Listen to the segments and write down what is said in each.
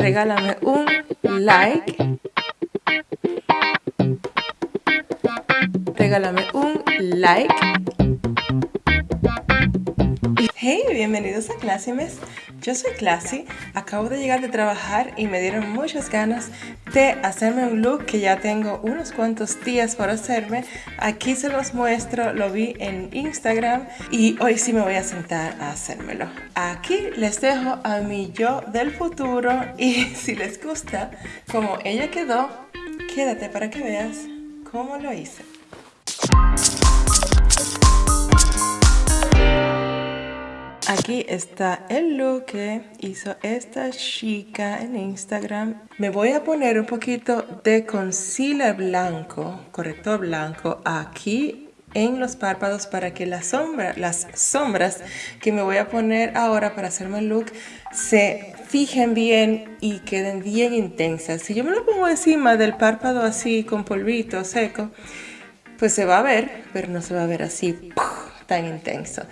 Regálame un like. Regálame un like. Hey, bienvenidos a Clásimes. Yo soy Classy, acabo de llegar de trabajar y me dieron muchas ganas de hacerme un look que ya tengo unos cuantos días por hacerme. Aquí se los muestro, lo vi en Instagram y hoy sí me voy a sentar a hacérmelo. Aquí les dejo a mi yo del futuro y si les gusta como ella quedó, quédate para que veas cómo lo hice. Aquí está el look que hizo esta chica en Instagram. Me voy a poner un poquito de concealer blanco, corrector blanco, aquí en los párpados para que las sombras que me voy a poner ahora para hacerme el look se fijen bien y queden bien intensas. Si yo me lo pongo encima del párpado así con polvito seco, pues se va a ver, pero no se va a ver así tan intenso.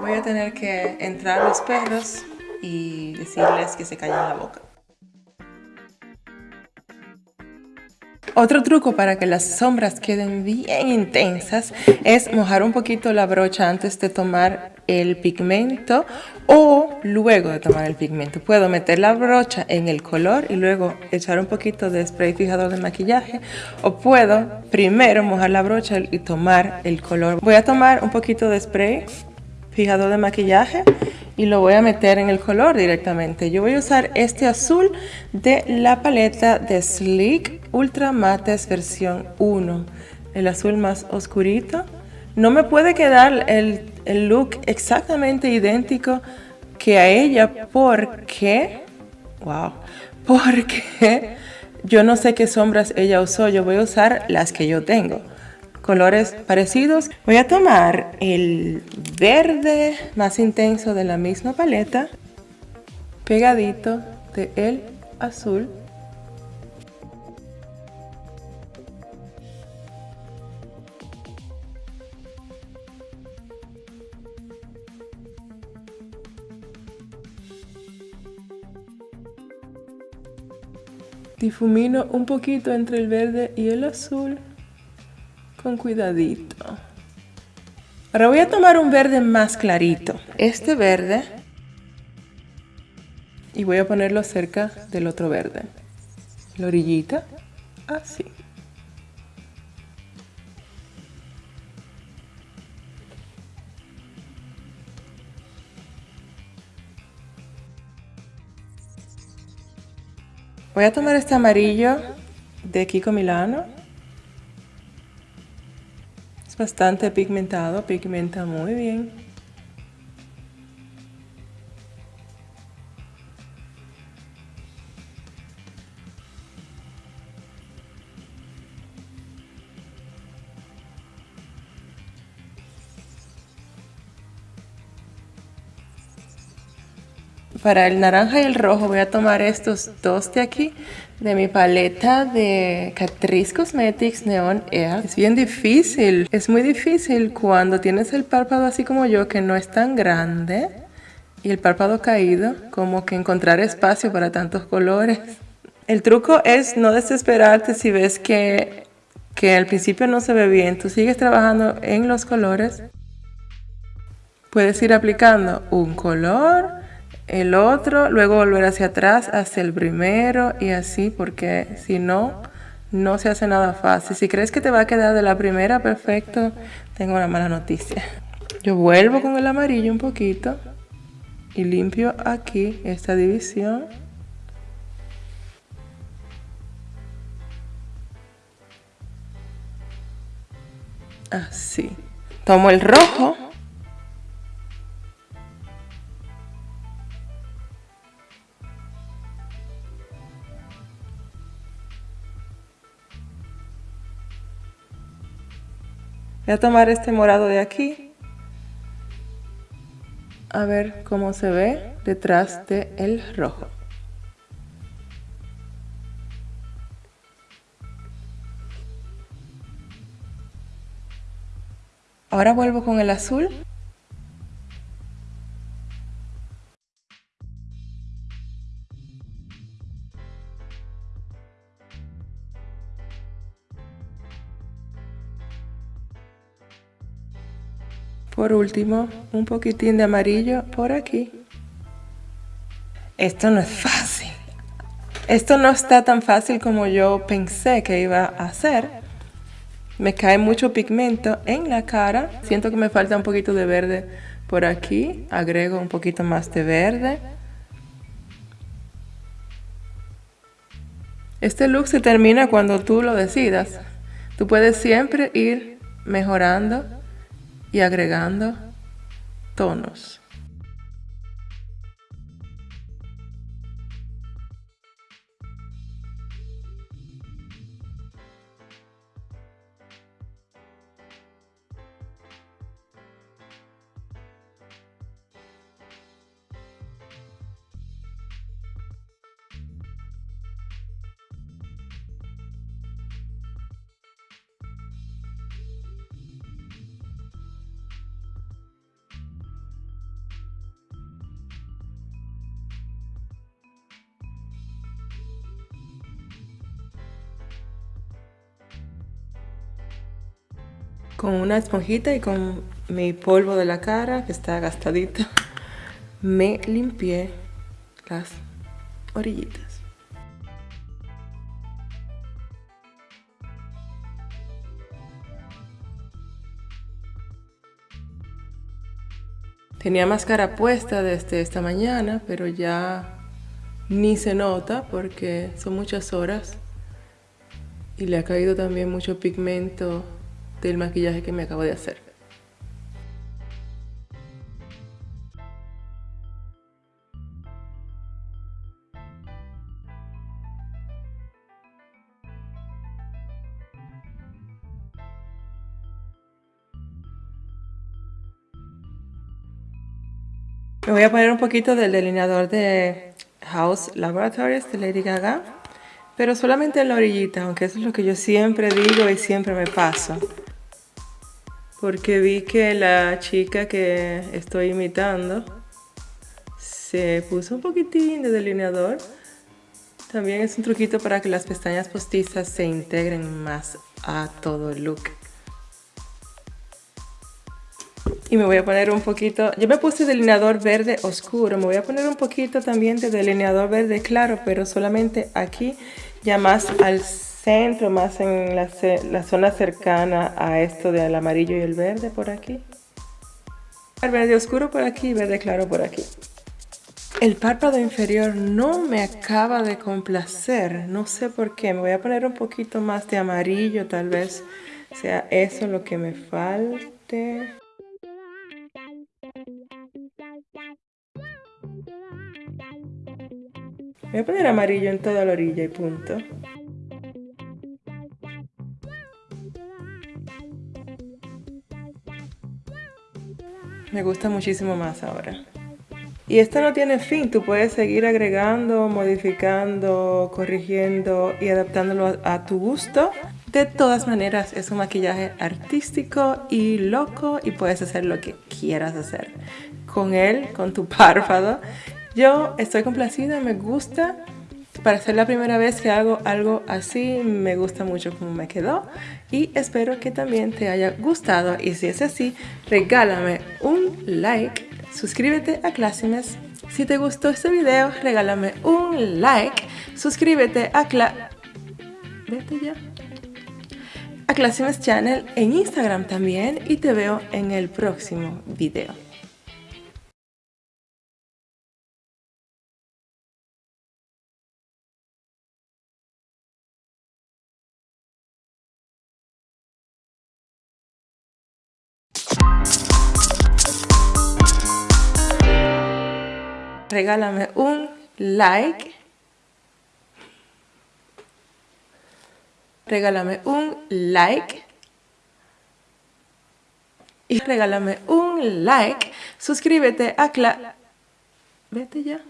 Voy a tener que entrar los perros y decirles que se callen la boca. Otro truco para que las sombras queden bien intensas es mojar un poquito la brocha antes de tomar el pigmento o luego de tomar el pigmento. Puedo meter la brocha en el color y luego echar un poquito de spray fijador de maquillaje o puedo primero mojar la brocha y tomar el color. Voy a tomar un poquito de spray fijador de maquillaje y lo voy a meter en el color directamente. Yo voy a usar este azul de la paleta de Sleek Ultra Mattes versión 1. El azul más oscurito. No me puede quedar el, el look exactamente idéntico que a ella porque... Wow. Porque yo no sé qué sombras ella usó. Yo voy a usar las que yo tengo colores parecidos. Voy a tomar el verde más intenso de la misma paleta, pegadito de el azul. Difumino un poquito entre el verde y el azul con cuidadito. Ahora voy a tomar un verde más clarito. Este verde. Y voy a ponerlo cerca del otro verde. La orillita. Así. Voy a tomar este amarillo de Kiko Milano bastante pigmentado, pigmenta muy bien. Para el naranja y el rojo voy a tomar estos dos de aquí de mi paleta de Catrice Cosmetics Neon Air. Es bien difícil, es muy difícil cuando tienes el párpado así como yo que no es tan grande y el párpado caído, como que encontrar espacio para tantos colores. El truco es no desesperarte si ves que, que al principio no se ve bien, tú sigues trabajando en los colores. Puedes ir aplicando un color, el otro, luego volver hacia atrás, hacia el primero y así, porque si no, no se hace nada fácil. Si crees que te va a quedar de la primera, perfecto, tengo una mala noticia. Yo vuelvo con el amarillo un poquito y limpio aquí esta división. Así. Tomo el rojo Voy a tomar este morado de aquí. A ver cómo se ve detrás del el rojo. Ahora vuelvo con el azul Por último, un poquitín de amarillo por aquí. Esto no es fácil. Esto no está tan fácil como yo pensé que iba a hacer. Me cae mucho pigmento en la cara. Siento que me falta un poquito de verde por aquí. Agrego un poquito más de verde. Este look se termina cuando tú lo decidas. Tú puedes siempre ir mejorando y agregando tonos. Con una esponjita y con mi polvo de la cara que está gastadito me limpié las orillitas. Tenía máscara puesta desde esta mañana, pero ya ni se nota porque son muchas horas y le ha caído también mucho pigmento del maquillaje que me acabo de hacer. Me voy a poner un poquito del delineador de House Laboratories de Lady Gaga, pero solamente en la orillita, aunque eso es lo que yo siempre digo y siempre me paso porque vi que la chica que estoy imitando se puso un poquitín de delineador. También es un truquito para que las pestañas postizas se integren más a todo el look. Y me voy a poner un poquito, yo me puse delineador verde oscuro, me voy a poner un poquito también de delineador verde claro, pero solamente aquí, ya más al centro, más en la, zona cercana a esto del amarillo y el verde por aquí. El verde oscuro por aquí y verde claro por aquí. El párpado inferior no me acaba de complacer, no sé por qué. Me voy a poner un poquito más de amarillo, tal vez sea eso lo que me falte. Voy a poner amarillo en toda la orilla y punto. Me gusta muchísimo más ahora. Y esto no tiene fin, tú puedes seguir agregando, modificando, corrigiendo y adaptándolo a, tu gusto. De todas maneras es un maquillaje artístico y loco y puedes hacer lo que quieras hacer con él, con tu párpado. Yo estoy complacida, me gusta. Para ser la primera vez que hago algo así, me gusta mucho cómo me quedó y espero que también te haya gustado y si es así, regálame un like, suscríbete a Classimes. Si te gustó este video, regálame un like, suscríbete a Cla... Channel en Instagram también y te veo en el próximo video. Regálame un like. Regálame un like. Y regálame un like. Suscríbete a Cla... Vete ya.